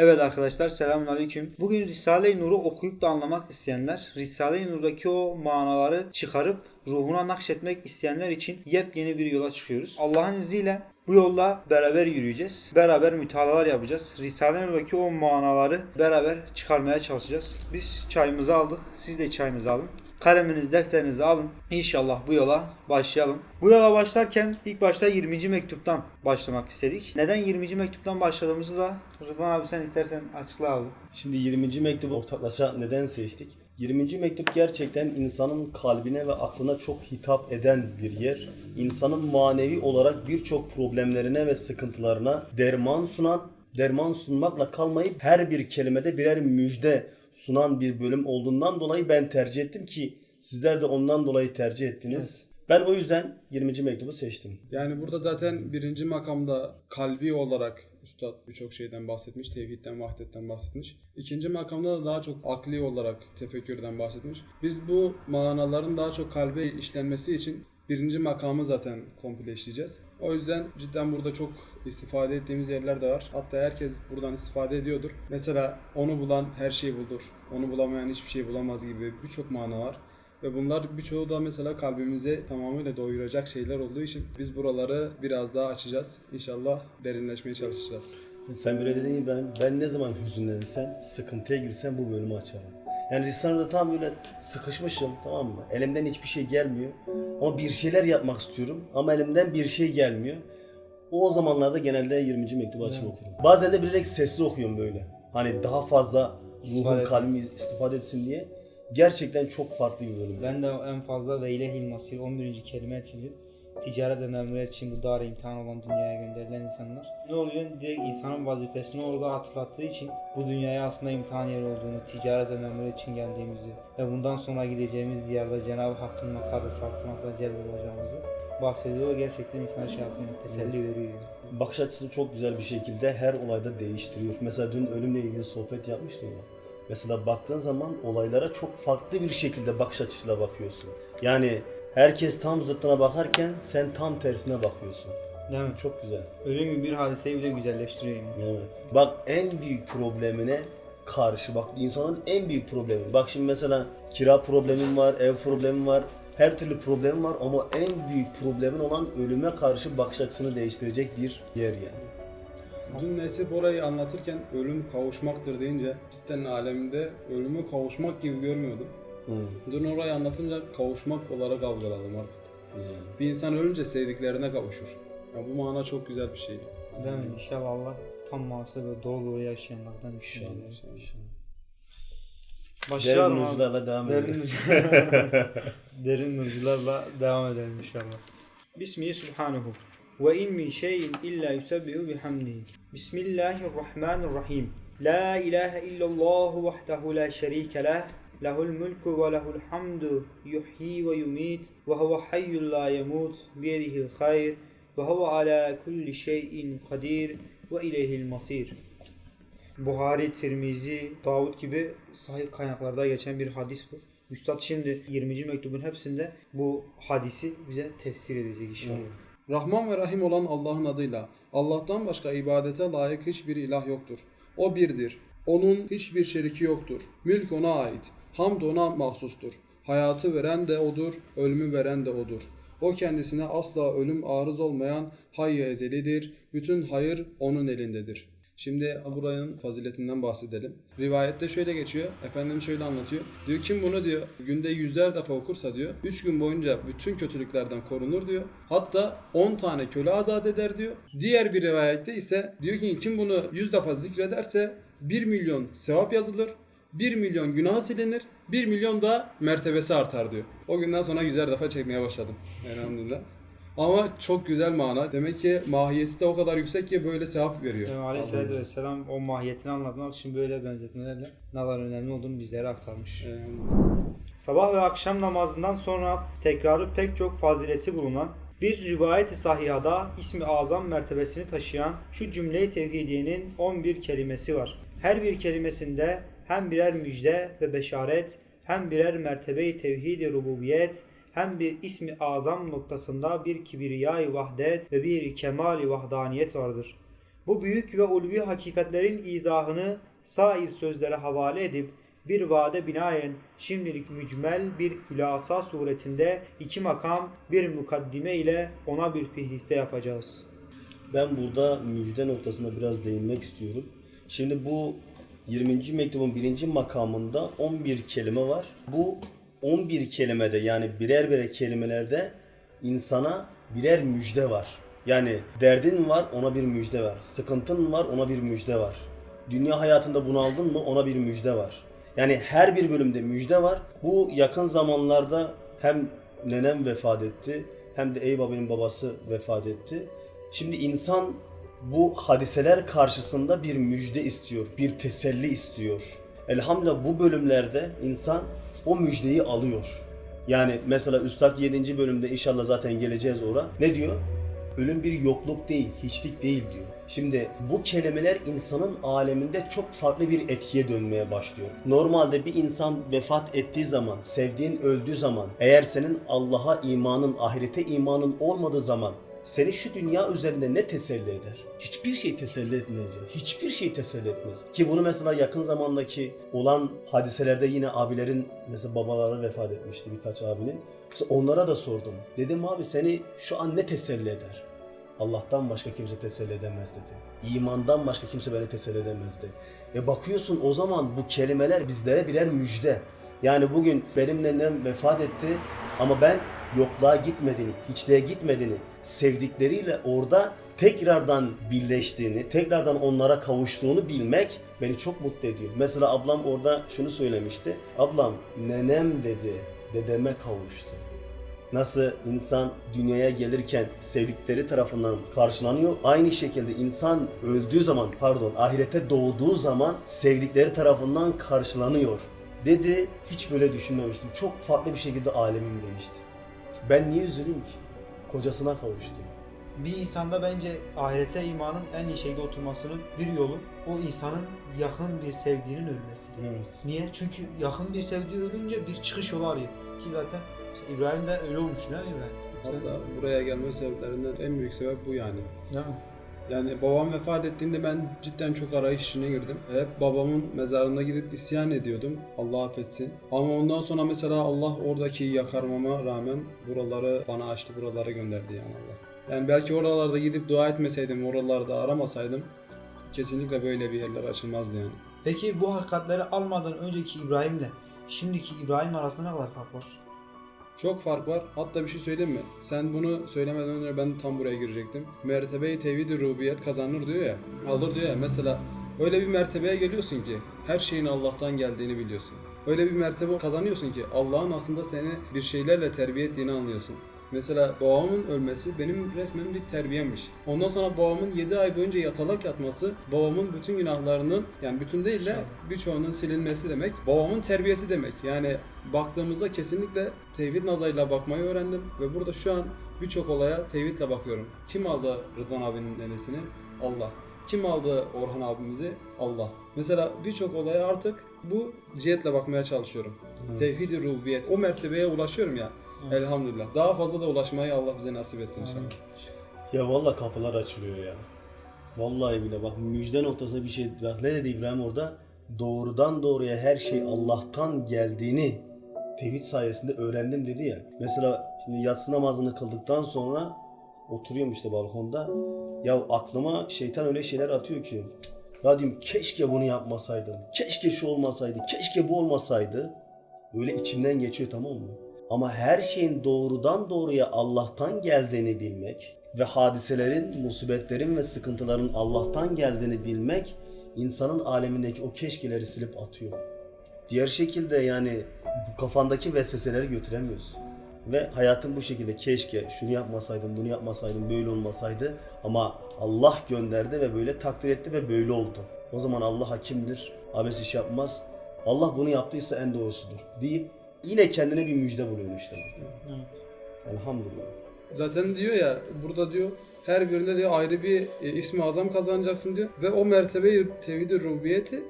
Evet arkadaşlar selamünaleyküm. Bugün Risale-i Nur'u okuyup da anlamak isteyenler, Risale-i Nur'daki o manaları çıkarıp ruhuna nakşetmek isteyenler için yepyeni bir yola çıkıyoruz. Allah'ın izniyle bu yolla beraber yürüyeceğiz. Beraber mütalalar yapacağız. Risale-i Nur'daki o manaları beraber çıkarmaya çalışacağız. Biz çayımızı aldık. Siz de çayınızı alın. Kaleminiz, defterinizi alın. İnşallah bu yola başlayalım. Bu yola başlarken ilk başta 20. mektuptan başlamak istedik. Neden 20. mektuptan başladığımızı da Rıdvan abi sen istersen açıkla abi. Şimdi 20. mektubu ortaklaşa neden seçtik? 20. mektup gerçekten insanın kalbine ve aklına çok hitap eden bir yer. İnsanın manevi olarak birçok problemlerine ve sıkıntılarına derman sunan, derman sunmakla kalmayıp her bir kelimede birer müjde sunan bir bölüm olduğundan dolayı ben tercih ettim ki sizler de ondan dolayı tercih ettiniz. Ben o yüzden 20. mektubu seçtim. Yani burada zaten birinci makamda kalbi olarak Üstad birçok şeyden bahsetmiş. Tevhidden, vahdetten bahsetmiş. İkinci makamda da daha çok akli olarak tefekkürden bahsetmiş. Biz bu manaların daha çok kalbe işlenmesi için birinci makamı zaten komple işleyeceğiz. O yüzden cidden burada çok istifade ettiğimiz yerler de var. Hatta herkes buradan istifade ediyordur. Mesela onu bulan her şeyi bulur. Onu bulamayan hiçbir şey bulamaz gibi birçok mana var. Ve bunlar birçoğu da mesela kalbimize tamamıyla doyuracak şeyler olduğu için biz buraları biraz daha açacağız. İnşallah derinleşmeye çalışacağız. Sen böyle dedin ben, ben ne zaman hüzünlensem, sıkıntıya girsem bu bölümü açarım. Yani Risale'de tam böyle sıkışmışım tamam mı? Elimden hiçbir şey gelmiyor. Ama bir şeyler yapmak istiyorum ama elimden bir şey gelmiyor. O zamanlarda genelde 20. mektubu açıp okurum. Bazen de bilerek sesli okuyorum böyle. Hani daha fazla ruhum kalbim istifade etsin diye. Gerçekten çok farklı bir bölüm. Ben de en fazla ve ilehil masir 11. kelime etkiliyor. Ticaret memuriyet için bu dar imtihan olan dünyaya gönderilen insanlar. Ne oluyor? Direkt insanın vazifesini orada hatırlattığı için bu dünyaya aslında imtihan yeri olduğunu, ticaret memuriyet için geldiğimizi ve bundan sonra gideceğimiz diyarda Cenab-ı Hakk'ın makarı saltanatına celb olacağımızı bahsediyor. Gerçekten insana şey yapıyor, teselli veriyor. bakış açısını çok güzel bir şekilde her olayda değiştiriyor. Mesela dün ölümle ilgili sohbet yapmıştın ya. Mesela baktığın zaman olaylara çok farklı bir şekilde bakış açısıyla bakıyorsun. Yani herkes tam zıttına bakarken sen tam tersine bakıyorsun. Değil mi? Çok güzel. Ölüm bir hadiseyi bile güzelleştiriyor. Evet. Bak en büyük problemine karşı bak insanın en büyük problemi. Bak şimdi mesela kira problemin var, ev problemin var. Her türlü problemin var ama en büyük problemin olan ölüme karşı bakış açısını değiştirecek bir yer yani. Dün Nesip orayı anlatırken ölüm kavuşmaktır deyince cidden alemde ölümü kavuşmak gibi görmüyordum. Hı. Dün orayı anlatınca kavuşmak olarak algıladım artık. Yani. Bir insan ölünce sevdiklerine kavuşur. Ya bu mana çok güzel bir şey. Değil mi? İnşallah Allah tam manası ve dolu dolu yaşayanlardan İnşallah. inşallah. inşallah. Başlayalım Derin nurcularla devam edelim. Derin, derin nurcularla devam edelim inşallah. Bismihi subhanahu. Ve in min şeyin illa yusabbihu bihamdihi. Bismillahirrahmanirrahim. La ilahe illallah vahdehu la şerike leh. Lehul mulku ve lehul hamdu yuhyi ve yumit ve huve hayyul la yemut biyedihil hayr ve huve ala kulli şeyin kadir ve ileyhil masir. Buhari, Tirmizi, Davud gibi sahih kaynaklarda geçen bir hadis bu. Üstad şimdi 20. mektubun hepsinde bu hadisi bize tefsir edecek inşallah. Rahman ve Rahim olan Allah'ın adıyla Allah'tan başka ibadete layık hiçbir ilah yoktur. O birdir. Onun hiçbir şeriki yoktur. Mülk ona ait. Hamd ona mahsustur. Hayatı veren de odur, ölümü veren de odur. O kendisine asla ölüm arız olmayan hayy ezelidir. Bütün hayır onun elindedir. Şimdi buranın faziletinden bahsedelim. Rivayette şöyle geçiyor. Efendimiz şöyle anlatıyor. Diyor kim bunu diyor günde yüzler defa okursa diyor 3 gün boyunca bütün kötülüklerden korunur diyor. Hatta 10 tane köle azat eder diyor. Diğer bir rivayette ise diyor ki kim bunu 100 defa zikrederse 1 milyon sevap yazılır. 1 milyon günah silinir. 1 milyon da mertebesi artar diyor. O günden sonra yüzer defa çekmeye başladım. Elhamdülillah. Ama çok güzel mana. Demek ki mahiyeti de o kadar yüksek ki böyle sevap veriyor. Yani Aleyhisselatü Vesselam o mahiyetini anlatmak için böyle benzetmelerle ne kadar önemli olduğunu bizlere aktarmış. Sabah ve akşam namazından sonra tekrarı pek çok fazileti bulunan bir rivayet-i sahihada ismi azam mertebesini taşıyan şu cümle-i tevhidiyenin 11 kelimesi var. Her bir kelimesinde hem birer müjde ve beşaret hem birer mertebe-i tevhid-i rububiyet hem bir ismi azam noktasında bir kibriyay vahdet ve bir kemali vahdaniyet vardır. Bu büyük ve ulvi hakikatlerin izahını sair sözlere havale edip bir vade binaen şimdilik mücmel bir hülasa suretinde iki makam bir mukaddime ile ona bir fihriste yapacağız. Ben burada müjde noktasında biraz değinmek istiyorum. Şimdi bu 20. mektubun birinci makamında 11 kelime var. Bu 11 kelimede yani birer birer kelimelerde insana birer müjde var. Yani derdin var ona bir müjde var. Sıkıntın var ona bir müjde var. Dünya hayatında bunaldın mı ona bir müjde var. Yani her bir bölümde müjde var. Bu yakın zamanlarda hem nenem vefat etti hem de Eyüp babası vefat etti. Şimdi insan bu hadiseler karşısında bir müjde istiyor, bir teselli istiyor. Elhamdülillah bu bölümlerde insan o müjdeyi alıyor. Yani mesela Üstad 7. bölümde inşallah zaten geleceğiz oraya. Ne diyor? Ölüm bir yokluk değil, hiçlik değil diyor. Şimdi bu kelimeler insanın aleminde çok farklı bir etkiye dönmeye başlıyor. Normalde bir insan vefat ettiği zaman, sevdiğin öldüğü zaman, eğer senin Allah'a imanın, ahirete imanın olmadığı zaman seni şu dünya üzerinde ne teselli eder? Hiçbir şey teselli etmez. Hiçbir şey teselli etmez. Ki bunu mesela yakın zamandaki olan hadiselerde yine abilerin mesela babaları vefat etmişti birkaç abinin. Mesela onlara da sordum. Dedim abi seni şu an ne teselli eder? Allah'tan başka kimse teselli edemez dedi. İmandan başka kimse beni teselli edemez dedi. E bakıyorsun o zaman bu kelimeler bizlere birer müjde. Yani bugün benim nenem vefat etti ama ben yokluğa gitmediğini, hiçliğe gitmediğini, sevdikleriyle orada tekrardan birleştiğini, tekrardan onlara kavuştuğunu bilmek beni çok mutlu ediyor. Mesela ablam orada şunu söylemişti. Ablam nenem dedi, dedeme kavuştu. Nasıl insan dünyaya gelirken sevdikleri tarafından karşılanıyor. Aynı şekilde insan öldüğü zaman pardon ahirete doğduğu zaman sevdikleri tarafından karşılanıyor. Dedi hiç böyle düşünmemiştim. Çok farklı bir şekilde alemim değişti. Ben niye üzüleyim ki? Kocasına kavuştu. Bir insanda bence ahirete imanın en iyi şeyde oturmasının bir yolu o insanın yakın bir sevdiğinin ölmesi. Evet. Niye? Çünkü yakın bir sevdiği ölünce bir çıkış yolu arıyor. Ki zaten İbrahim de öyle olmuş değil mi İbrahim? Hatta buraya gelme sebeplerinden en büyük sebep bu yani. Değil mi? Yani babam vefat ettiğinde ben cidden çok arayış içine girdim. Hep babamın mezarına gidip isyan ediyordum. Allah affetsin. Ama ondan sonra mesela Allah oradaki yakarmama rağmen buraları bana açtı, buralara gönderdi yani Allah. Yani belki oralarda gidip dua etmeseydim, oralarda aramasaydım kesinlikle böyle bir yerler açılmazdı yani. Peki bu hakikatleri almadan önceki İbrahim'le şimdiki İbrahim arasında ne kadar fark var? Çok fark var. Hatta bir şey söyleyeyim mi? Sen bunu söylemeden önce ben tam buraya girecektim. Mertebe-i tevhid-i rububiyet kazanır diyor ya. Alır diyor ya. Mesela öyle bir mertebeye geliyorsun ki her şeyin Allah'tan geldiğini biliyorsun. Öyle bir mertebe kazanıyorsun ki Allah'ın aslında seni bir şeylerle terbiye ettiğini anlıyorsun. Mesela babamın ölmesi benim resmen bir terbiyemmiş. Ondan sonra babamın 7 ay boyunca yatalak yatması babamın bütün günahlarının yani bütün değil de birçoğunun silinmesi demek. Babamın terbiyesi demek. Yani baktığımızda kesinlikle tevhid nazarıyla bakmayı öğrendim ve burada şu an birçok olaya tevhidle bakıyorum. Kim aldı Rıdvan abinin nenesini? Allah. Kim aldı Orhan abimizi? Allah. Mesela birçok olaya artık bu cihetle bakmaya çalışıyorum. Tevhid-i rububiyet. O mertebeye ulaşıyorum ya. Elhamdülillah. Daha fazla da ulaşmayı Allah bize nasip etsin inşallah. Ya valla kapılar açılıyor ya. Vallahi bile bak müjde noktasında bir şey. Bak ne dedi İbrahim orada? Doğrudan doğruya her şey Allah'tan geldiğini tevhid sayesinde öğrendim dedi ya. Mesela şimdi yatsı namazını kıldıktan sonra oturuyorum işte balkonda. Ya aklıma şeytan öyle şeyler atıyor ki. "Cık, Ya diyorum keşke bunu yapmasaydım. Keşke şu olmasaydı. Keşke bu olmasaydı. Böyle içimden geçiyor tamam mı? Ama her şeyin doğrudan doğruya Allah'tan geldiğini bilmek ve hadiselerin, musibetlerin ve sıkıntıların Allah'tan geldiğini bilmek insanın alemindeki o keşkeleri silip atıyor. Diğer şekilde yani bu kafandaki vesveseleri götüremiyorsun. Ve hayatın bu şekilde keşke şunu yapmasaydım, bunu yapmasaydım, böyle olmasaydı ama Allah gönderdi ve böyle takdir etti ve böyle oldu. O zaman Allah hakimdir, abes iş yapmaz. Allah bunu yaptıysa en doğrusudur deyip yine kendine bir müjde buluyor işte. Evet. Elhamdülillah. Zaten diyor ya burada diyor her birinde diyor ayrı bir e, ismi azam kazanacaksın diyor ve o mertebeyi tevhid-i rububiyeti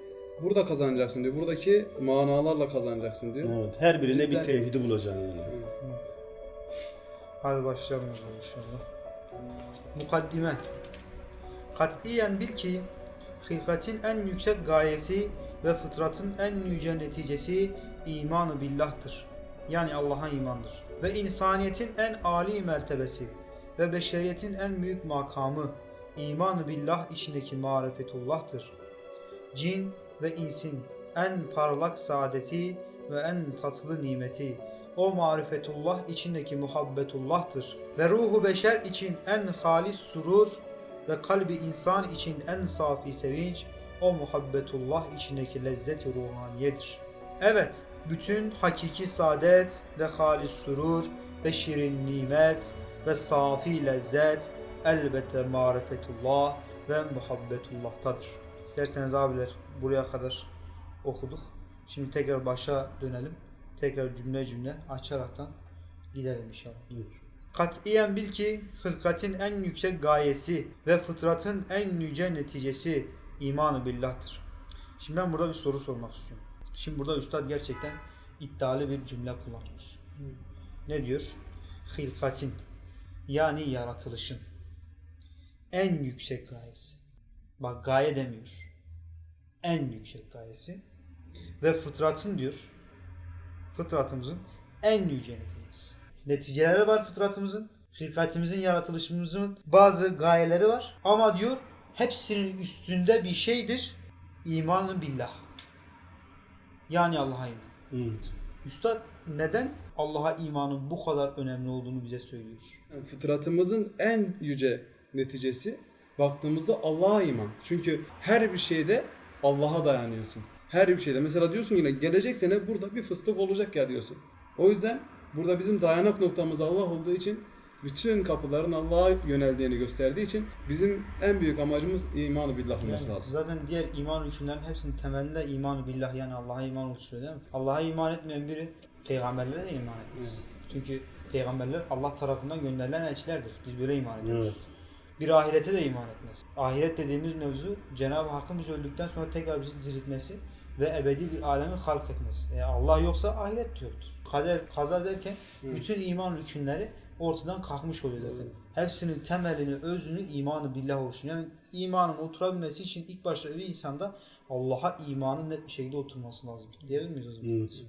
burada kazanacaksın diyor. Buradaki manalarla kazanacaksın diyor. Evet, her birine bir Cidden- tevhidi bulacaksın yani. Hadi başlayalım o zaman inşallah. Mukaddime. Katiyen bil ki hilkatin en yüksek gayesi ve fıtratın en yüce neticesi imanı billahtır. Yani Allah'a imandır. Ve insaniyetin en âli mertebesi ve beşeriyetin en büyük makamı imanı billah içindeki marifetullah'tır. Cin ve insin en parlak saadeti ve en tatlı nimeti o marifetullah içindeki muhabbetullah'tır. Ve ruhu beşer için en halis surur ve kalbi insan için en safi sevinç o muhabbetullah içindeki lezzet-i ruhaniyedir. Evet, bütün hakiki saadet ve halis surur ve şirin nimet ve safi lezzet elbette marifetullah ve muhabbetullah'tadır. İsterseniz abiler buraya kadar okuduk. Şimdi tekrar başa dönelim. Tekrar cümle cümle açaraktan gidelim inşallah. Buyur. Katiyen bil ki hılkatin en yüksek gayesi ve fıtratın en yüce neticesi imanı billah'tır. Şimdi ben burada bir soru sormak istiyorum. Şimdi burada üstad gerçekten iddialı bir cümle kullanmış. Ne diyor? Hilkatin yani yaratılışın en yüksek gayesi. Bak gaye demiyor. En yüksek gayesi ve fıtratın diyor. Fıtratımızın en yüce neticesi. Neticeleri var fıtratımızın. Hilkatimizin, yaratılışımızın bazı gayeleri var. Ama diyor hepsinin üstünde bir şeydir. İmanı billah. Yani Allah'a iman. Evet. Üstad neden Allah'a imanın bu kadar önemli olduğunu bize söylüyor? Yani fıtratımızın en yüce neticesi baktığımızda Allah'a iman. Çünkü her bir şeyde Allah'a dayanıyorsun. Her bir şeyde. Mesela diyorsun yine gelecek sene burada bir fıstık olacak ya diyorsun. O yüzden burada bizim dayanak noktamız Allah olduğu için bütün kapıların Allah'a yöneldiğini gösterdiği için bizim en büyük amacımız imanı billah olması Yani lazım. zaten diğer iman rükünlerin hepsinin temelinde iman billah yani Allah'a iman oluşturuyor değil mi? Allah'a iman etmeyen biri peygamberlere de iman etmez. Evet. Çünkü peygamberler Allah tarafından gönderilen elçilerdir. Biz böyle iman ediyoruz. Evet. Bir ahirete de iman etmez. Ahiret dediğimiz mevzu Cenab-ı Hakk'ın biz öldükten sonra tekrar bizi diriltmesi ve ebedi bir alemi halk etmesi. E Allah yoksa ahiret yoktur. Kader, kaza derken bütün iman rükünleri ortadan kalkmış oluyor zaten. Hepsinin temelini, özünü imanı billah oluşuyor. Yani imanın oturabilmesi için ilk başta bir insanda Allah'a imanın net bir şekilde oturması lazım. Diyebilir miyiz o zaman? Evet.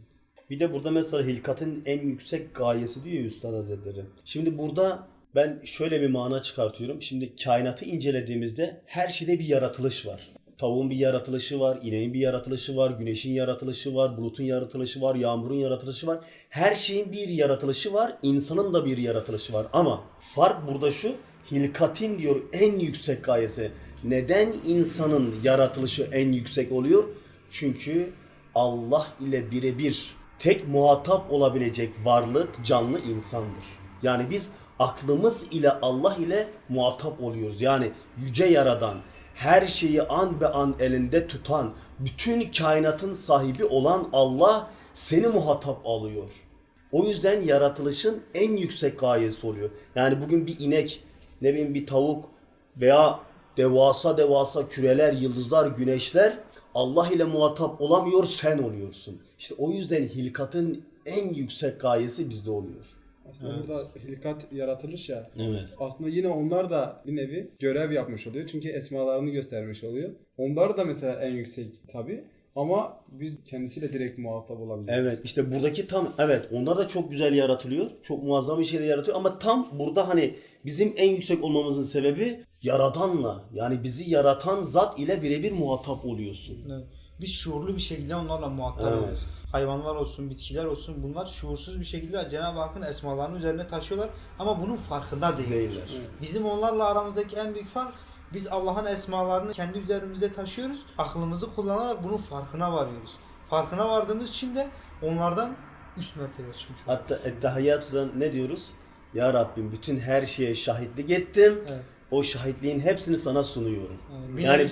Bir de burada mesela hilkatın en yüksek gayesi diyor Üstad Hazretleri. Şimdi burada ben şöyle bir mana çıkartıyorum. Şimdi kainatı incelediğimizde her şeyde bir yaratılış var. Tavuğun bir yaratılışı var, ineğin bir yaratılışı var, güneşin yaratılışı var, bulutun yaratılışı var, yağmurun yaratılışı var. Her şeyin bir yaratılışı var, insanın da bir yaratılışı var. Ama fark burada şu, hilkatin diyor en yüksek gayesi. Neden insanın yaratılışı en yüksek oluyor? Çünkü Allah ile birebir tek muhatap olabilecek varlık canlı insandır. Yani biz aklımız ile Allah ile muhatap oluyoruz. Yani yüce yaradan, her şeyi an be an elinde tutan, bütün kainatın sahibi olan Allah seni muhatap alıyor. O yüzden yaratılışın en yüksek gayesi oluyor. Yani bugün bir inek, ne bileyim bir tavuk veya devasa devasa küreler, yıldızlar, güneşler Allah ile muhatap olamıyor, sen oluyorsun. İşte o yüzden hilkatın en yüksek gayesi bizde oluyor. Aslında burada hilkat yaratılış ya. Evet. Aslında yine onlar da bir nevi görev yapmış oluyor. Çünkü esmalarını göstermiş oluyor. Onlar da mesela en yüksek tabi. Ama biz kendisiyle direkt muhatap olabiliyoruz. Evet işte buradaki tam evet onlar da çok güzel yaratılıyor. Çok muazzam bir şey de yaratıyor ama tam burada hani bizim en yüksek olmamızın sebebi yaradanla yani bizi yaratan zat ile birebir muhatap oluyorsun. Evet. Biz şuurlu bir şekilde onlarla muhatap Evet. oluyoruz. Hayvanlar olsun, bitkiler olsun bunlar şuursuz bir şekilde Cenab-ı Hakk'ın esmalarını üzerine taşıyorlar ama bunun farkında değiller. Değiller. Bizim onlarla aramızdaki en büyük fark biz Allah'ın esmalarını kendi üzerimizde taşıyoruz. Aklımızı kullanarak bunun farkına varıyoruz. Farkına vardığımız için de onlardan üst mertebeye çıkmış oluyoruz. Hatta Ettehiyyatu'dan ne diyoruz? Ya Rabbim bütün her şeye şahitlik ettim. Evet. O şahitliğin hepsini sana sunuyorum. Yani Yani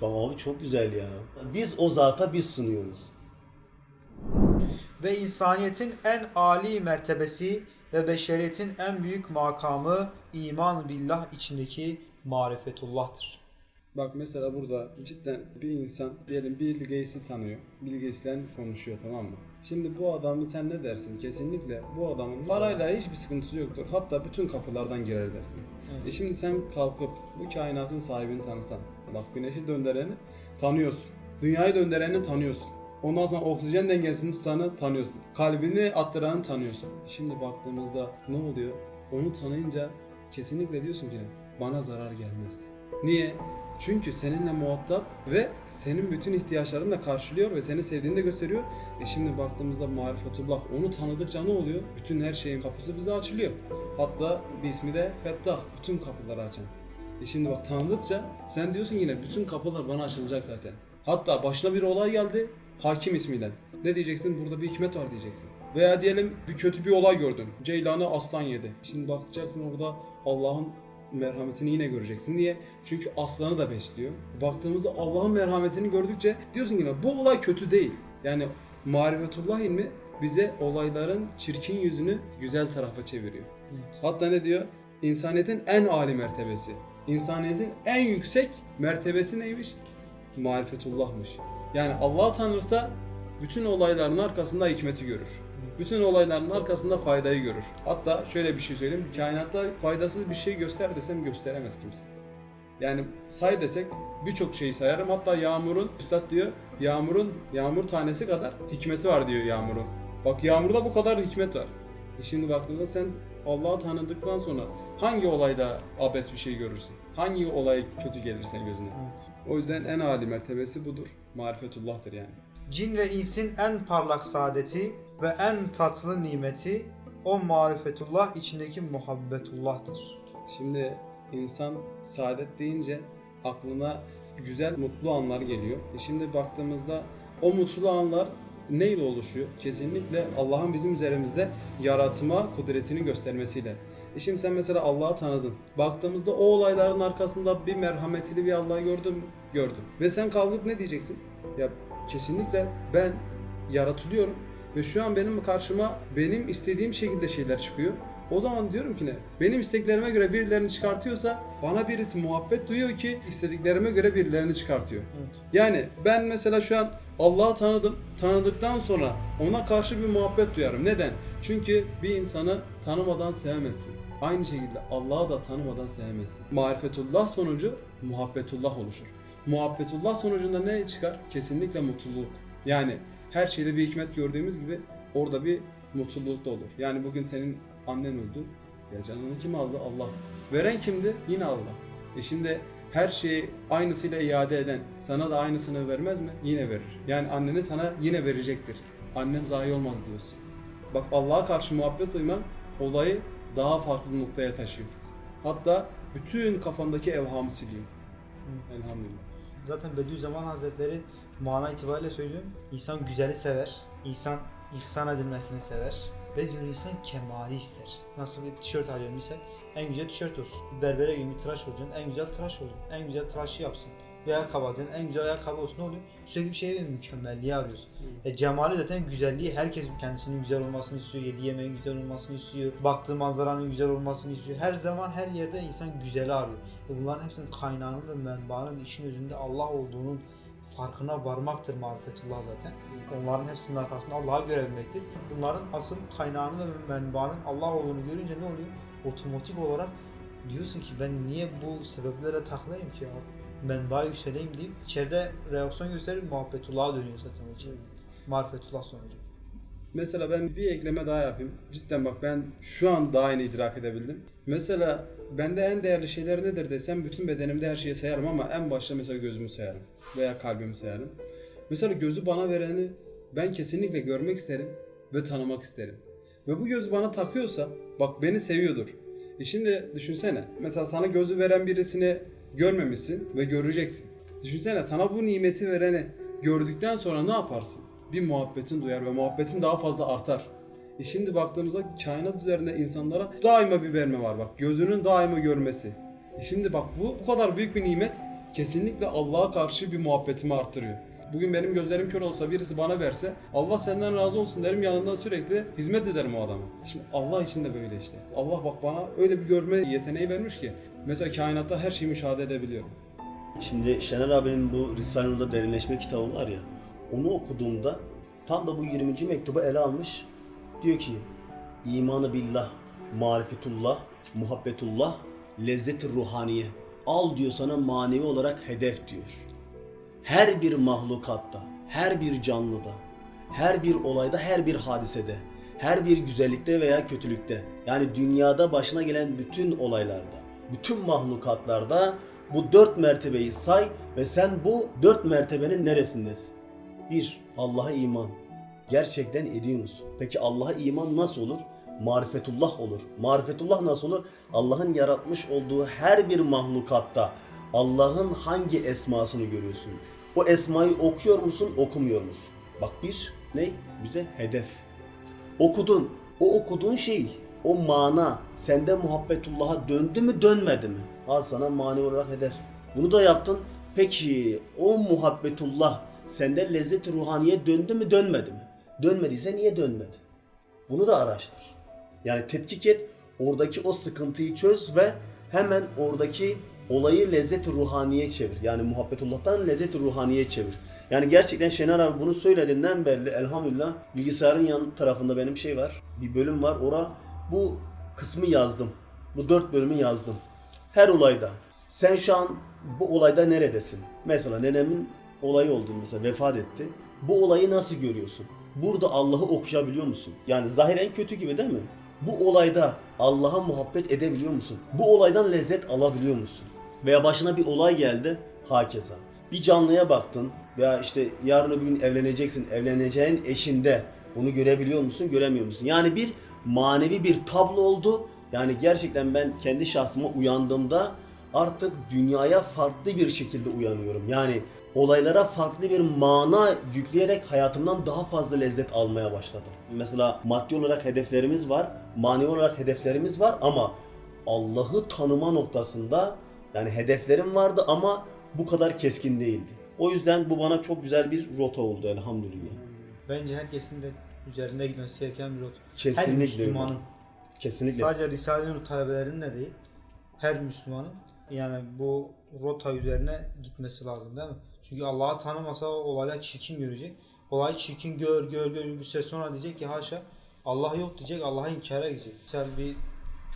tamam abi çok güzel ya. Biz o zata biz sunuyoruz. ve insaniyetin en âli mertebesi ve beşeriyetin en büyük makamı iman billah içindeki marifetullah'tır. Bak mesela burada cidden bir insan diyelim Bill Gates'i tanıyor. Bill Gates'le konuşuyor tamam mı? Şimdi bu adamı sen ne dersin? Kesinlikle bu adamın parayla hiçbir sıkıntısı yoktur. Hatta bütün kapılardan girer dersin. E şimdi sen kalkıp bu kainatın sahibini tanısan. Bak güneşi döndüreni tanıyorsun. Dünyayı döndüreni tanıyorsun. Ondan sonra oksijen dengesini tutanı tanıyorsun. Kalbini attıranı tanıyorsun. Şimdi baktığımızda ne oluyor? Onu tanıyınca kesinlikle diyorsun ki bana zarar gelmez. Niye? Çünkü seninle muhatap ve senin bütün ihtiyaçlarını da karşılıyor ve seni sevdiğini de gösteriyor. E şimdi baktığımızda marifetullah onu tanıdıkça ne oluyor? Bütün her şeyin kapısı bize açılıyor. Hatta bir ismi de Fettah, bütün kapıları açan. E şimdi bak tanıdıkça sen diyorsun yine bütün kapılar bana açılacak zaten. Hatta başına bir olay geldi hakim ismiyle. Ne diyeceksin? Burada bir hikmet var diyeceksin. Veya diyelim bir kötü bir olay gördün. Ceylanı aslan yedi. Şimdi bakacaksın orada Allah'ın merhametini yine göreceksin. Niye? Çünkü aslanı da besliyor. Baktığımızda Allah'ın merhametini gördükçe diyorsun yine bu olay kötü değil. Yani marifetullah ilmi bize olayların çirkin yüzünü güzel tarafa çeviriyor. Hatta ne diyor? İnsaniyetin en âli mertebesi. İnsaniyetin en yüksek mertebesi neymiş? Marifetullah'mış. Yani Allah tanırsa bütün olayların arkasında hikmeti görür. Bütün olayların arkasında faydayı görür. Hatta şöyle bir şey söyleyeyim. Kainatta faydasız bir şey göster desem gösteremez kimse. Yani say desek birçok şeyi sayarım. Hatta yağmurun, üstad diyor, yağmurun, yağmur tanesi kadar hikmeti var diyor yağmurun. Bak yağmurda bu kadar hikmet var. E şimdi baktığında sen Allah'ı tanıdıktan sonra hangi olayda abes bir şey görürsün? Hangi olay kötü gelir senin gözüne? O yüzden en âli mertebesi budur. Marifetullah'tır yani. Cin ve insin en parlak saadeti ve en tatlı nimeti o marifetullah içindeki muhabbetullah'tır. Şimdi insan saadet deyince aklına güzel, mutlu anlar geliyor. E şimdi baktığımızda o mutlu anlar neyle oluşuyor? Kesinlikle Allah'ın bizim üzerimizde yaratma kudretini göstermesiyle. E şimdi sen mesela Allah'ı tanıdın. Baktığımızda o olayların arkasında bir merhametli bir Allah'ı gördün mü? Gördün. Ve sen kalkıp ne diyeceksin? Ya kesinlikle ben yaratılıyorum ve şu an benim karşıma benim istediğim şekilde şeyler çıkıyor. O zaman diyorum ki ne? Benim isteklerime göre birilerini çıkartıyorsa bana birisi muhabbet duyuyor ki istediklerime göre birilerini çıkartıyor. Yani ben mesela şu an Allah'ı tanıdım. Tanıdıktan sonra ona karşı bir muhabbet duyarım. Neden? Çünkü bir insanı tanımadan sevemezsin. Aynı şekilde Allah'ı da tanımadan sevemezsin. Marifetullah sonucu muhabbetullah oluşur. Muhabbetullah sonucunda ne çıkar? Kesinlikle mutluluk. Yani her şeyde bir hikmet gördüğümüz gibi orada bir mutluluk da olur. Yani bugün senin annen öldü. Ya canını kim aldı? Allah. Veren kimdi? Yine Allah. E şimdi her şeyi aynısıyla iade eden sana da aynısını vermez mi? Yine verir. Yani annene sana yine verecektir. Annem zayi olmaz diyorsun. Bak Allah'a karşı muhabbet duyman olayı daha farklı noktaya taşıyor. Hatta bütün kafandaki evhamı siliyor. Elhamdülillah. Zaten Bediüzzaman Hazretleri mana itibariyle söylüyorum. İnsan güzeli sever. İnsan ihsan edilmesini sever. Ve diyor insan kemali ister. Nasıl bir tişört alıyorsun misal en güzel tişört olsun. Berbere gibi tıraş olacaksın en güzel tıraş olsun. En güzel tıraşı yapsın. Bir ayakkabı alacaksın en güzel ayakkabı olsun ne oluyor? Sürekli bir şeye mükemmelliği arıyorsun. E, cemali zaten güzelliği. Herkes kendisinin güzel olmasını istiyor. Yediği yemeğin güzel olmasını istiyor. Baktığı manzaranın güzel olmasını istiyor. Her zaman her yerde insan güzeli arıyor. E, bunların hepsinin kaynağının ve menbaının işin özünde Allah olduğunun farkına varmaktır marifetullah zaten. Onların hepsinin arkasında Allah'ı görebilmektir. Bunların asıl kaynağının ve menbaının Allah olduğunu görünce ne oluyor? Otomatik olarak diyorsun ki ben niye bu sebeplere takılayım ki ya? Menba yükseleyim deyip içeride reaksiyon gösterip muhabbetullah'a dönüyor zaten içeride. Marifetullah sonucu. Mesela ben bir ekleme daha yapayım. Cidden bak ben şu an daha yeni idrak edebildim. Mesela bende en değerli şeyler nedir desem bütün bedenimde her şeyi sayarım ama en başta mesela gözümü sayarım veya kalbimi sayarım. Mesela gözü bana vereni ben kesinlikle görmek isterim ve tanımak isterim. Ve bu gözü bana takıyorsa bak beni seviyordur. E şimdi düşünsene mesela sana gözü veren birisini görmemişsin ve göreceksin. Düşünsene sana bu nimeti vereni gördükten sonra ne yaparsın? Bir muhabbetin duyar ve muhabbetin daha fazla artar. E şimdi baktığımızda kainat üzerinde insanlara daima bir verme var bak. Gözünün daima görmesi. E şimdi bak bu bu kadar büyük bir nimet kesinlikle Allah'a karşı bir muhabbetimi arttırıyor. Bugün benim gözlerim kör olsa birisi bana verse Allah senden razı olsun derim yanında sürekli hizmet ederim o adama. Şimdi Allah için de böyle işte. Allah bak bana öyle bir görme yeteneği vermiş ki mesela kainatta her şeyi müşahede edebiliyorum. Şimdi Şener abinin bu Risale-i Nur'da derinleşme kitabı var ya, onu okuduğumda Tam da bu 20. mektubu ele almış. Diyor ki imanı billah, marifetullah, muhabbetullah, lezzet-i ruhaniye. Al diyor sana manevi olarak hedef diyor. Her bir mahlukatta, her bir canlıda, her bir olayda, her bir hadisede, her bir güzellikte veya kötülükte, yani dünyada başına gelen bütün olaylarda, bütün mahlukatlarda bu dört mertebeyi say ve sen bu dört mertebenin neresindesin? Bir, Allah'a iman. Gerçekten ediyor musun? Peki Allah'a iman nasıl olur? Marifetullah olur. Marifetullah nasıl olur? Allah'ın yaratmış olduğu her bir mahlukatta Allah'ın hangi esmasını görüyorsun? O esmayı okuyor musun, okumuyor musun? Bak bir, ne? Bize hedef. Okudun. O okuduğun şey, o mana sende muhabbetullah'a döndü mü dönmedi mi? Al sana mani olarak hedef. Bunu da yaptın. Peki o muhabbetullah sende lezzet ruhaniye döndü mü dönmedi mi? Dönmediyse niye dönmedi? Bunu da araştır. Yani tetkik et, oradaki o sıkıntıyı çöz ve hemen oradaki olayı lezzet ruhaniye çevir. Yani muhabbetullah'tan lezzet ruhaniye çevir. Yani gerçekten Şener abi bunu söylediğinden belli elhamdülillah bilgisayarın yan tarafında benim şey var. Bir bölüm var. Ora bu kısmı yazdım. Bu dört bölümü yazdım. Her olayda. Sen şu an bu olayda neredesin? Mesela nenemin olayı oldu mesela vefat etti. Bu olayı nasıl görüyorsun? Burada Allah'ı okuyabiliyor musun? Yani zahiren kötü gibi değil mi? Bu olayda Allah'a muhabbet edebiliyor musun? Bu olaydan lezzet alabiliyor musun? Veya başına bir olay geldi, hakeza. Bir canlıya baktın veya işte yarın öbür gün evleneceksin, evleneceğin eşinde bunu görebiliyor musun, göremiyor musun? Yani bir manevi bir tablo oldu. Yani gerçekten ben kendi şahsıma uyandığımda artık dünyaya farklı bir şekilde uyanıyorum. Yani olaylara farklı bir mana yükleyerek hayatımdan daha fazla lezzet almaya başladım. Mesela maddi olarak hedeflerimiz var, manevi olarak hedeflerimiz var ama Allah'ı tanıma noktasında yani hedeflerim vardı ama bu kadar keskin değildi. O yüzden bu bana çok güzel bir rota oldu elhamdülillah. Bence herkesin de üzerinde gitmesi gereken bir rot. Kesinlikle Her. Müslümanın. Kesinlikle. Sadece Risale-i Nur talebelerinin de değil. Her Müslümanın yani bu rota üzerine gitmesi lazım değil mi? Çünkü Allah'ı tanımasa olaylar çirkin görecek. Olayı çirkin gör gör gör bir süre sonra diyecek ki haşa Allah yok diyecek Allah'a inkara gidecek. Mesela bir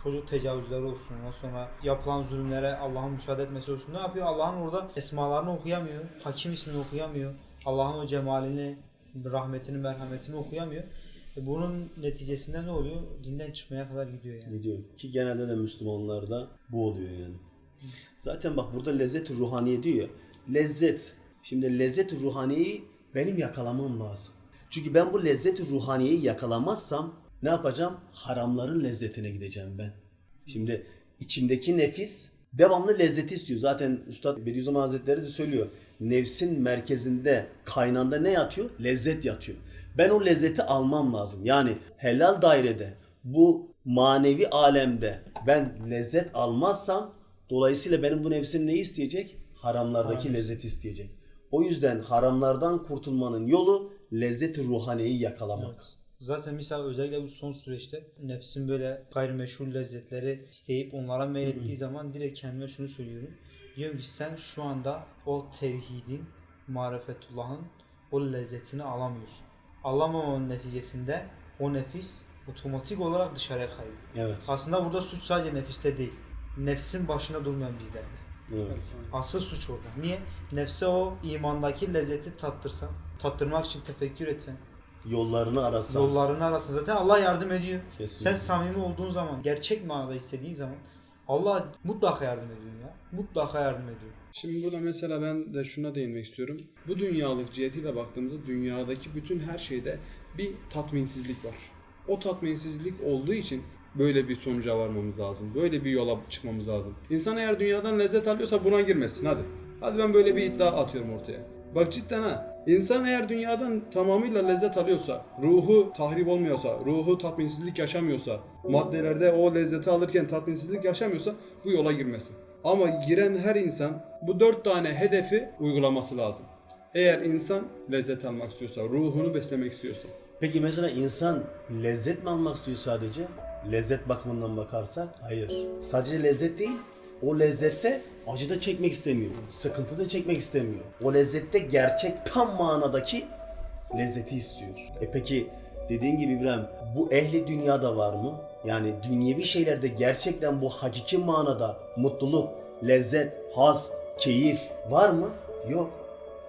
çocuk tecavüzleri olsun ondan sonra yapılan zulümlere Allah'ın müsaade etmesi olsun. Ne yapıyor? Allah'ın orada esmalarını okuyamıyor. Hakim ismini okuyamıyor. Allah'ın o cemalini, rahmetini, merhametini okuyamıyor. E bunun neticesinde ne oluyor? Dinden çıkmaya kadar gidiyor yani. Gidiyor. Ki genelde de Müslümanlarda bu oluyor yani. Zaten bak burada lezzet ruhaniye diyor. Lezzet. Şimdi lezzet ruhaniyeyi benim yakalamam lazım. Çünkü ben bu lezzet ruhaniyeyi yakalamazsam ne yapacağım? Haramların lezzetine gideceğim ben. Şimdi içimdeki nefis devamlı lezzeti istiyor. Zaten Üstad Bediüzzaman Hazretleri de söylüyor. Nefsin merkezinde, kaynağında ne yatıyor? Lezzet yatıyor. Ben o lezzeti almam lazım. Yani helal dairede, bu manevi alemde ben lezzet almazsam dolayısıyla benim bu nefsim neyi isteyecek? Haramlardaki lezzeti isteyecek. O yüzden haramlardan kurtulmanın yolu lezzet-i ruhaniyeyi yakalamak. Zaten misal özellikle bu son süreçte nefsin böyle gayrimeşhur lezzetleri isteyip onlara meylettiği zaman direkt kendime şunu söylüyorum. Diyorum ki sen şu anda o tevhidin, marifetullah'ın o lezzetini alamıyorsun. Alamamanın neticesinde o nefis otomatik olarak dışarıya kayıyor. Evet. Aslında burada suç sadece nefiste değil. Nefsin başında durmayan bizlerde. Evet. Asıl suç orada. Niye? Nefse o imandaki lezzeti tattırsan, tattırmak için tefekkür etsen, Yollarını arasam. yollarını arasın. Zaten Allah yardım ediyor. Kesinlikle. Sen samimi olduğun zaman, gerçek manada istediğin zaman Allah mutlaka yardım ediyor ya. Mutlaka yardım ediyor. Şimdi burada mesela ben de şuna değinmek istiyorum. Bu dünyalık cihetiyle baktığımızda dünyadaki bütün her şeyde bir tatminsizlik var. O tatminsizlik olduğu için böyle bir sonuca varmamız lazım. Böyle bir yola çıkmamız lazım. İnsan eğer dünyadan lezzet alıyorsa buna girmesin hadi. Hadi ben böyle bir iddia atıyorum ortaya. Bak cidden ha. İnsan eğer dünyadan tamamıyla lezzet alıyorsa, ruhu tahrip olmuyorsa, ruhu tatminsizlik yaşamıyorsa, maddelerde o lezzeti alırken tatminsizlik yaşamıyorsa bu yola girmesin. Ama giren her insan bu dört tane hedefi uygulaması lazım. Eğer insan lezzet almak istiyorsa, ruhunu beslemek istiyorsa. Peki mesela insan lezzet mi almak istiyor sadece? Lezzet bakımından bakarsak hayır. Sadece lezzet değil, o lezzette acı da çekmek istemiyor. Sıkıntı da çekmek istemiyor. O lezzette gerçek tam manadaki lezzeti istiyor. E peki dediğin gibi İbrahim bu ehli dünyada var mı? Yani dünyevi şeylerde gerçekten bu hakiki manada mutluluk, lezzet, haz, keyif var mı? Yok.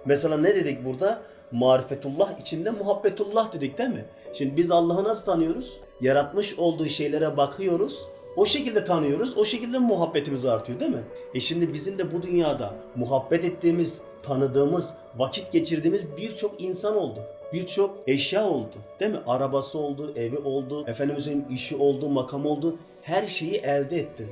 Mesela ne dedik burada? Marifetullah içinde muhabbetullah dedik değil mi? Şimdi biz Allah'ı nasıl tanıyoruz? Yaratmış olduğu şeylere bakıyoruz. O şekilde tanıyoruz. O şekilde muhabbetimiz artıyor değil mi? E şimdi bizim de bu dünyada muhabbet ettiğimiz, tanıdığımız, vakit geçirdiğimiz birçok insan oldu. Birçok eşya oldu. Değil mi? Arabası oldu, evi oldu, efendimizin işi oldu, makam oldu. Her şeyi elde ettin.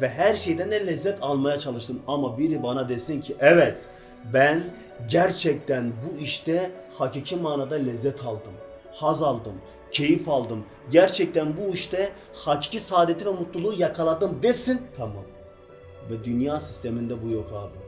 Ve her şeyden de lezzet almaya çalıştın. Ama biri bana desin ki evet ben gerçekten bu işte hakiki manada lezzet aldım. Haz aldım. Keyif aldım. Gerçekten bu işte hakiki saadeti ve mutluluğu yakaladım desin. Tamam. Ve dünya sisteminde bu yok abi.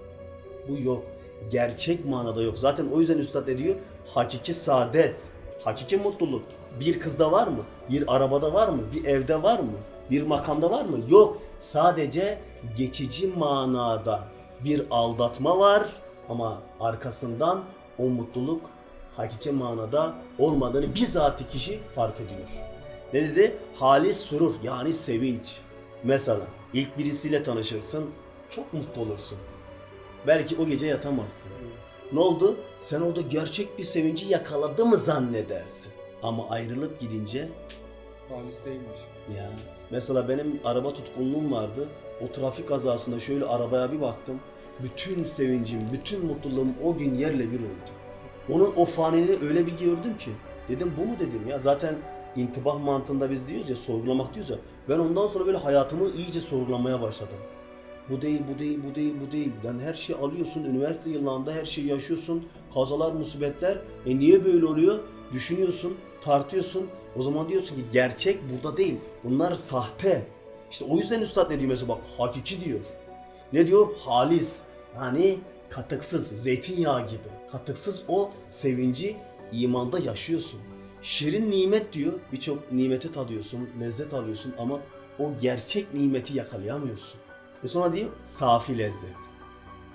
Bu yok. Gerçek manada yok. Zaten o yüzden üstad ne diyor? Hakiki saadet, hakiki mutluluk. Bir kızda var mı? Bir arabada var mı? Bir evde var mı? Bir makamda var mı? Yok. Sadece geçici manada bir aldatma var ama arkasından o mutluluk hakiki manada olmadığını bizatihi kişi fark ediyor. Ne dedi? Halis surur yani sevinç. Mesela ilk birisiyle tanışırsın, çok mutlu olursun. Belki o gece yatamazsın. Ne oldu? Sen orada gerçek bir sevinci yakaladı mı zannedersin. Ama ayrılıp gidince Halis değilmiş. ya mesela benim araba tutkunluğum vardı. O trafik kazasında şöyle arabaya bir baktım. Bütün sevincim, bütün mutluluğum o gün yerle bir oldu. Onun o faniliğini öyle bir gördüm ki. Dedim bu mu dedim ya. Zaten intibah mantığında biz diyoruz ya sorgulamak diyoruz ya. Ben ondan sonra böyle hayatımı iyice sorgulamaya başladım. Bu değil, bu değil, bu değil, bu değil. Yani her şeyi alıyorsun, üniversite yıllarında her şeyi yaşıyorsun. Kazalar, musibetler. E niye böyle oluyor? Düşünüyorsun, tartıyorsun. O zaman diyorsun ki gerçek burada değil. Bunlar sahte. İşte o yüzden üstad ne diyor mesela bak hakiki diyor. Ne diyor? Halis. Yani katıksız, zeytinyağı gibi. Katıksız o sevinci imanda yaşıyorsun. Şirin nimet diyor. Birçok nimeti tadıyorsun, lezzet alıyorsun ama o gerçek nimeti yakalayamıyorsun. E sonra diyor safi lezzet.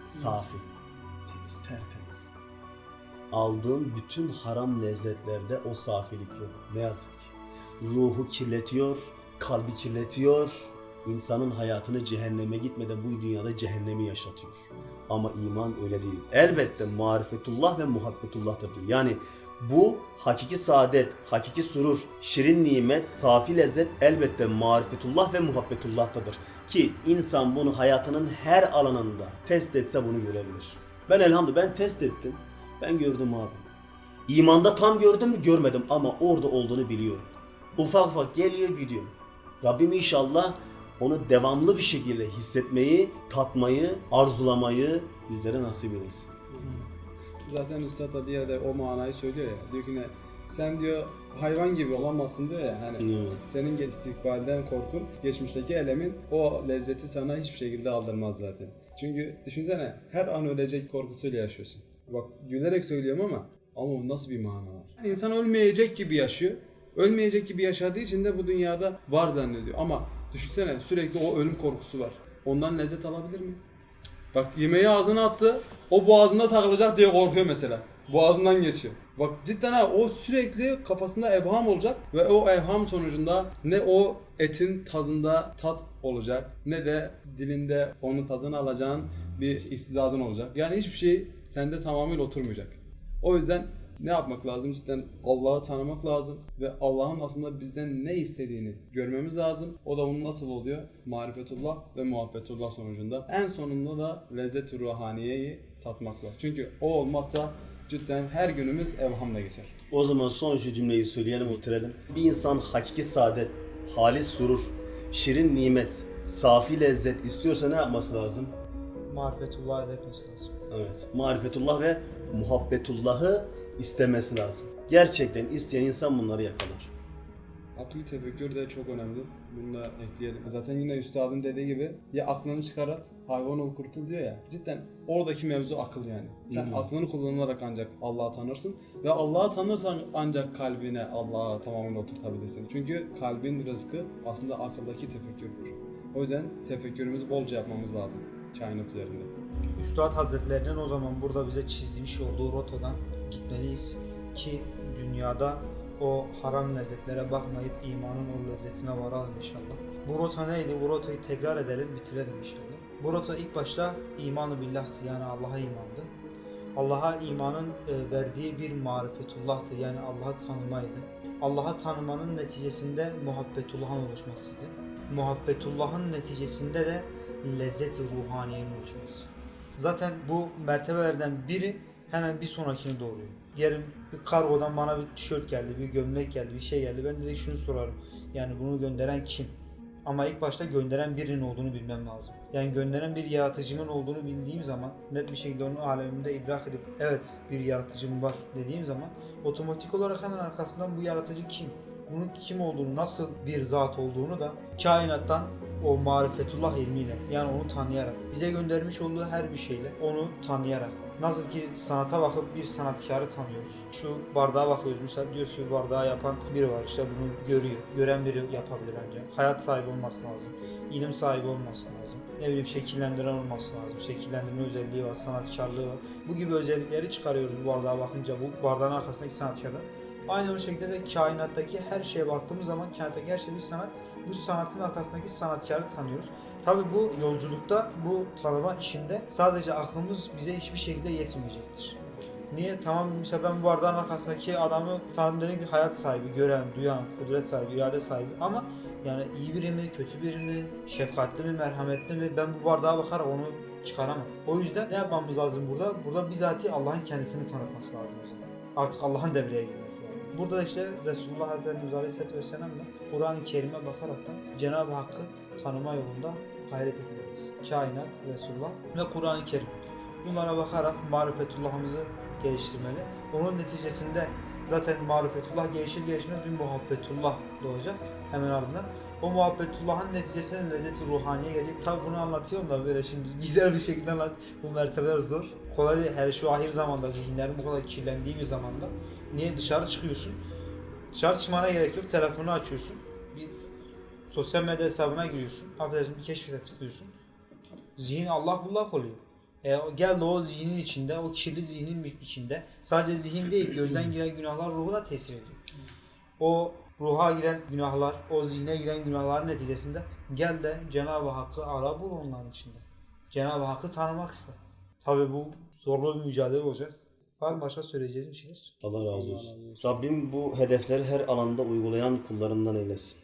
Safi. Temiz, tertemiz. Aldığın bütün haram lezzetlerde o safilik yok. Ne yazık ki. Ruhu kirletiyor, kalbi kirletiyor. İnsanın hayatını cehenneme gitmeden bu dünyada cehennemi yaşatıyor. Ama iman öyle değil. Elbette marifetullah ve muhabbetullah'tır diyor. Yani bu hakiki saadet, hakiki surur, şirin nimet, safi lezzet elbette marifetullah ve muhabbetullah'tadır. Ki insan bunu hayatının her alanında test etse bunu görebilir. Ben elhamdülillah ben test ettim. Ben gördüm abi. İmanda tam gördüm mü görmedim ama orada olduğunu biliyorum. Ufak ufak geliyor gidiyor. Rabbim inşallah onu devamlı bir şekilde hissetmeyi, tatmayı, arzulamayı bizlere nasip eylesin. Zaten Üstad da bir yerde o manayı söylüyor ya. Diyor ki ne? Sen diyor hayvan gibi olamazsın diyor ya. Hani Evet. senin istikbalden korkun, geçmişteki elemin o lezzeti sana hiçbir şekilde aldırmaz zaten. Çünkü düşünsene her an ölecek korkusuyla yaşıyorsun. Bak gülerek söylüyorum ama ama nasıl bir mana var? İnsan ölmeyecek gibi yaşıyor. Ölmeyecek gibi yaşadığı için de bu dünyada var zannediyor. Ama düşünsene sürekli o ölüm korkusu var. Ondan lezzet alabilir mi? Bak yemeği ağzına attı. O boğazında takılacak diye korkuyor mesela. Boğazından geçiyor. Bak cidden ha o sürekli kafasında evham olacak ve o evham sonucunda ne o etin tadında tat olacak ne de dilinde onun tadını alacağın bir istidadın olacak. Yani hiçbir şey sende tamamıyla oturmayacak. O yüzden ne yapmak lazım? Cidden Allah'ı tanımak lazım ve Allah'ın aslında bizden ne istediğini görmemiz lazım. O da bunun nasıl oluyor? Marifetullah ve muhabbetullah sonucunda. En sonunda da lezzet-i ruhaniyeyi tatmak var. Çünkü o olmazsa cidden her günümüz evhamla geçer. O zaman son şu cümleyi söyleyelim, bitirelim. Bir insan hakiki saadet, halis surur, şirin nimet, safi lezzet istiyorsa ne yapması lazım? Marifetullah etmesi lazım. Evet. Marifetullah ve muhabbetullahı istemesi lazım. Gerçekten isteyen insan bunları yakalar. Akli tefekkür de çok önemli. Bunu da ekleyelim. Zaten yine üstadın dediği gibi ya aklını çıkarat, hayvan ol kurtul diyor ya. Cidden oradaki mevzu akıl yani. Sen hı. aklını kullanarak ancak Allah'ı tanırsın ve Allah'ı tanırsan ancak kalbine Allah'a tamamen oturtabilirsin. Çünkü kalbin rızkı aslında akıldaki tefekkürdür. O yüzden tefekkürümüzü bolca yapmamız lazım kainat üzerinde. Üstad Hazretlerinin o zaman burada bize çizmiş olduğu rotadan gitmeliyiz. ki dünyada o haram lezzetlere bakmayıp imanın o lezzetine varalım inşallah. Bu rota neydi? Bu rotayı tekrar edelim, bitirelim inşallah. Bu rota ilk başta imanı billah'tı yani Allah'a imandı. Allah'a imanın e, verdiği bir marifetullah'tı yani Allah'ı tanımaydı. Allah'ı tanımanın neticesinde muhabbetullah'ın oluşmasıydı. Muhabbetullah'ın neticesinde de lezzet-i ruhaniyenin oluşması. Zaten bu mertebelerden biri hemen bir sonrakini doğuruyor. Diyelim bir kargodan bana bir tişört geldi, bir gömlek geldi, bir şey geldi. Ben direkt şunu sorarım. Yani bunu gönderen kim? Ama ilk başta gönderen birinin olduğunu bilmem lazım. Yani gönderen bir yaratıcımın olduğunu bildiğim zaman net bir şekilde onu alemimde idrak edip evet bir yaratıcım var dediğim zaman otomatik olarak hemen arkasından bu yaratıcı kim? Bunun kim olduğunu, nasıl bir zat olduğunu da kainattan o marifetullah ilmiyle yani onu tanıyarak bize göndermiş olduğu her bir şeyle onu tanıyarak Nasıl ki sanata bakıp bir sanatkarı tanıyoruz. Şu bardağa bakıyoruz mesela diyoruz ki bardağı yapan biri var işte bunu görüyor. Gören biri yapabilir ancak. Hayat sahibi olması lazım. ilim sahibi olması lazım. Ne bileyim şekillendiren olması lazım. Şekillendirme özelliği var, sanatkarlığı var. Bu gibi özellikleri çıkarıyoruz bu bardağa bakınca bu bardağın arkasındaki sanatkarda. Aynı o şekilde de kainattaki her şeye baktığımız zaman kainattaki her şey bir sanat. Bu sanatın arkasındaki sanatkarı tanıyoruz. Tabi bu yolculukta, bu tanıma işinde sadece aklımız bize hiçbir şekilde yetmeyecektir. Niye? Tamam mesela ben bu bardağın arkasındaki adamı tanıdım dedim ki hayat sahibi, gören, duyan, kudret sahibi, irade sahibi ama yani iyi biri mi, kötü biri mi, şefkatli mi, merhametli mi ben bu bardağa bakarak onu çıkaramam. O yüzden ne yapmamız lazım burada? Burada bizatihi Allah'ın kendisini tanıtması lazım o zaman. Artık Allah'ın devreye girmesi lazım. Burada da işte Resulullah Efendimiz Aleyhisselatü Vesselam da Kur'an-ı Kerim'e bakaraktan Cenab-ı Hakk'ı tanıma yolunda gayret etmeliyiz. Kainat, Resulullah ve Kur'an-ı Kerim. Bunlara bakarak marifetullahımızı geliştirmeli. Onun neticesinde zaten marifetullah gelişir gelişmez bir muhabbetullah doğacak hemen ardından. O muhabbetullahın neticesinde lezzet-i ruhaniye gelecek. Tabi bunu anlatıyorum da böyle şimdi güzel bir şekilde anlat. Bu mertebeler zor. Kolay değil. Her şu ahir zamanda zihinlerin bu kadar kirlendiği bir zamanda. Niye dışarı çıkıyorsun? Dışarı çıkmana gerek yok. Telefonu açıyorsun. Bir sosyal medya hesabına giriyorsun. Affedersin bir keşfete tıklıyorsun. Zihin Allah bullak oluyor. E, gel o zihnin içinde, o kirli zihnin içinde sadece zihin değil, gözden giren günahlar ruhu da tesir ediyor. O ruha giren günahlar, o zihne giren günahların neticesinde gel de Cenab-ı Hakk'ı ara bul onların içinde. Cenab-ı Hakk'ı tanımak iste. Tabi bu zorlu bir mücadele olacak. Var mı başka söyleyeceğiniz bir şeyler? Allah razı olsun. Rabbim bu hedefleri her alanda uygulayan kullarından eylesin.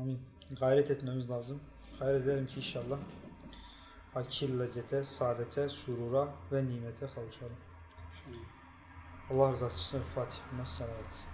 Amin. Gayret etmemiz lazım. Gayret edelim ki inşallah hakir lezzete, saadete, surura ve nimete kavuşalım. Allah rızası için Fatiha. Salavat.